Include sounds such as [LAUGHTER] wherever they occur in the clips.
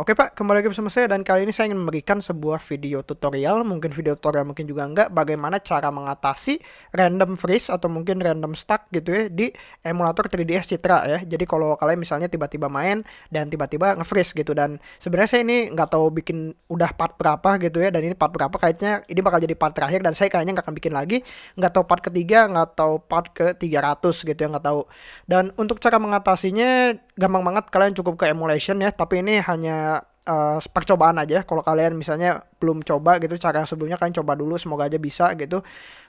Oke Pak, kembali lagi bersama saya dan kali ini saya ingin memberikan sebuah video tutorial, mungkin video tutorial mungkin juga enggak, bagaimana cara mengatasi random freeze atau mungkin random stuck gitu ya di emulator 3ds Citra ya. Jadi kalau kalian misalnya tiba-tiba main dan tiba-tiba nge-freeze gitu dan sebenarnya saya ini nggak tahu bikin udah part berapa gitu ya dan ini part berapa kayaknya ini bakal jadi part terakhir dan saya kayaknya nggak akan bikin lagi, nggak tahu part ketiga, nggak tahu part ke 300 gitu ya nggak tahu. Dan untuk cara mengatasinya gampang banget kalian cukup ke emulation ya, tapi ini hanya uh, percobaan aja. Kalau kalian misalnya belum coba gitu cara yang sebelumnya kalian coba dulu semoga aja bisa gitu.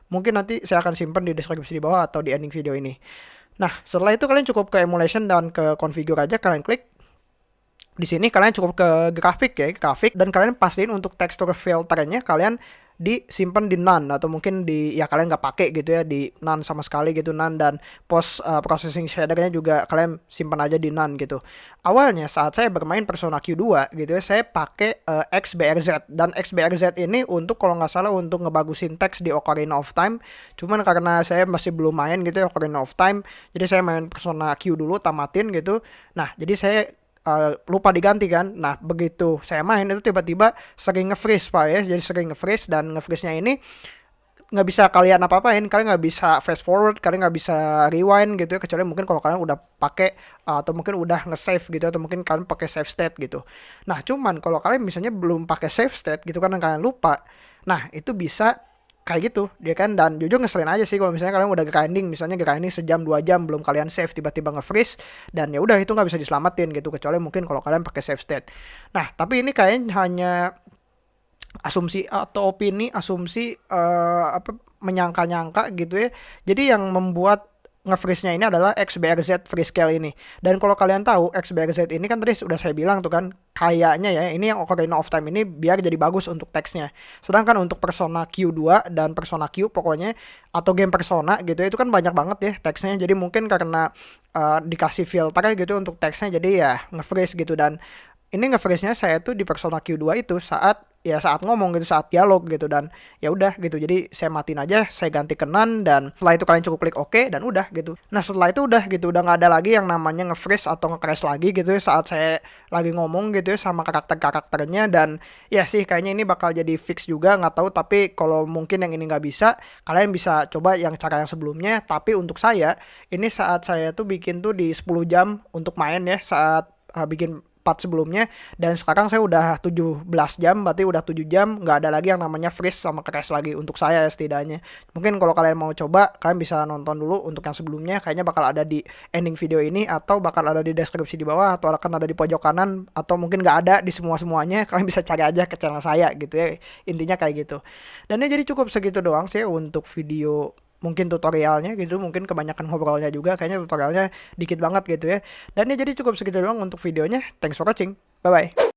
Mungkin nanti saya akan simpan di deskripsi di bawah atau di ending video ini. Nah setelah itu kalian cukup ke emulation dan ke configure aja kalian klik. Di sini kalian cukup ke grafik ya grafik. Dan kalian pastiin untuk texture filternya kalian disimpan di none atau mungkin di ya kalian nggak pakai gitu ya di none sama sekali gitu none dan post uh, processing shadernya juga kalian simpan aja di none gitu. Awalnya saat saya bermain Persona Q2 gitu ya saya pakai uh, XBRZ dan XBRZ ini untuk kalau nggak salah untuk ngebagusin teks di Ocarina of Time. Cuman karena saya masih belum main gitu ya Ocarina of Time, jadi saya main Persona Q dulu tamatin gitu. Nah, jadi saya uh, lupa diganti kan. Nah, begitu saya main itu tiba-tiba sering nge-freeze Pak ya. Jadi sering nge-freeze dan nge-freeze-nya ini nggak bisa kalian apa-apain, kalian nggak bisa fast forward, kalian nggak bisa rewind gitu ya, kecuali mungkin kalau kalian udah pakai uh, atau mungkin udah nge-save gitu atau mungkin kalian pakai save state gitu. Nah, cuman kalau kalian misalnya belum pakai save state gitu kan kalian lupa. Nah, itu bisa kayak gitu dia kan dan jujur ngeselin aja sih kalau misalnya kalian udah grinding misalnya grinding sejam dua jam belum kalian save tiba-tiba nge-freeze dan ya udah itu nggak bisa diselamatin gitu kecuali mungkin kalau kalian pakai save state. Nah tapi ini kayaknya hanya asumsi atau opini asumsi uh, apa menyangka-nyangka gitu ya. Jadi yang membuat nge-freeze-nya ini adalah XBRZ Freescale ini. Dan kalau kalian tahu XBRZ ini kan tadi sudah saya bilang tuh kan kayaknya ya ini yang Ocarina of Time ini biar jadi bagus untuk teksnya. Sedangkan untuk Persona Q2 dan Persona Q pokoknya atau game Persona gitu ya, itu kan banyak banget ya teksnya. Jadi mungkin karena uh, dikasih filter gitu untuk teksnya jadi ya nge-freeze gitu dan ini nge-freeze-nya saya tuh di Persona Q2 itu saat ya saat ngomong gitu saat dialog gitu dan ya udah gitu. Jadi saya matiin aja saya ganti kenan dan setelah itu kalian cukup klik oke OK, dan udah gitu. Nah setelah itu udah gitu udah nggak ada lagi yang namanya nge-freeze atau nge-crash lagi gitu saat saya lagi ngomong gitu ya sama karakter-karakternya. Dan ya sih kayaknya ini bakal jadi fix juga nggak tahu. Tapi kalau mungkin yang ini nggak bisa kalian bisa coba yang cara yang sebelumnya. Tapi untuk saya ini saat saya tuh bikin tuh di 10 jam untuk main ya saat uh, bikin part sebelumnya. Dan sekarang saya udah 17 jam berarti udah 7 jam nggak ada lagi yang namanya freeze sama crash lagi untuk saya setidaknya. Mungkin kalau kalian mau coba kalian bisa nonton dulu untuk yang sebelumnya. Kayaknya bakal ada di ending video ini atau bakal ada di deskripsi di bawah atau akan ada di pojok kanan atau mungkin nggak ada di semua semuanya [LAUGHS] kalian bisa cari aja ke channel saya gitu ya. Intinya kayak gitu. Dan ya jadi cukup segitu doang sih untuk video mungkin tutorialnya gitu mungkin kebanyakan ngobrolnya juga kayaknya tutorialnya dikit banget gitu ya. Dan ya jadi cukup segitu doang untuk videonya. Thanks for watching. Bye bye